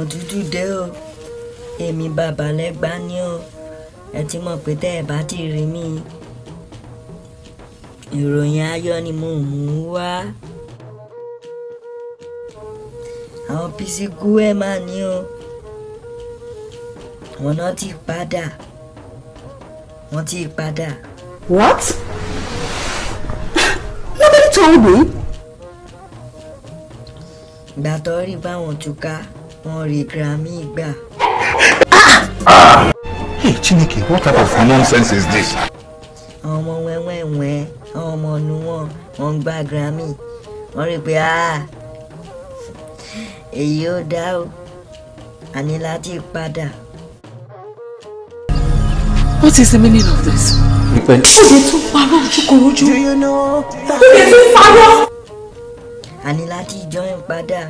òtútù dé o. Èmi bàbá lẹ́gbàá ni o. Ẹ ti mọ̀ pé tẹ́ ẹ bá ti rí mi ìròyìn ayọ̀ ni mo mú wá. Àwọn písíkù ẹ̀ máa ní o. Wọn náà ti padà. Wọn ti padà. What? Nobody told me. ìgbà tó rí báwọn túká wọn rí grammy gbà Hey, Chineke, what type of nonsense is this? àwọn ọmọ wẹ́wẹ́wẹ́ àwọn ọmọ ọ̀nù wọn wọn ń gba grammy wọn rí pé ah èyí ò dá o a ní láti padà What is the meaning of this? Ìpẹ́ Ó lè tún parọ́ ojúkorojú. do you know Ó lè tún parọ́. a ní láti join padà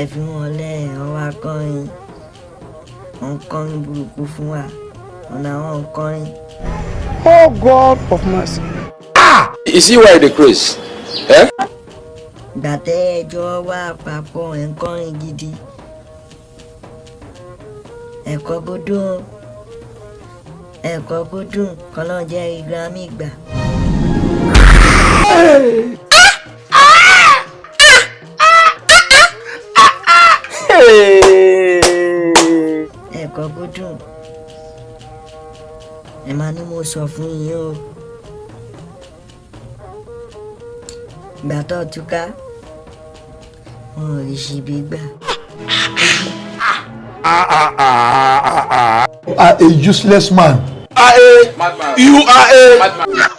ẹ fi wọn lẹ ọwọ akọrin wọn kọrin burúkú fún wa ọ̀nà àwọn kọrin Oh God of mercy. Is he why the craze? Eh? gbàtẹ́ ẹjọ́ wà papọ̀ ẹ̀ ń kọrin gidi ẹ̀kọ́ bódùn ẹ̀kọ́ bódùn kọ́lọ́ jẹ́ grammy gbà. Ẹ̀kọ́ bódùn ẹ máa ní mo sọ fún yín o gbà tó túká wọn ò rí ṣíbí gbà. are a useless man. Are a you are a madman.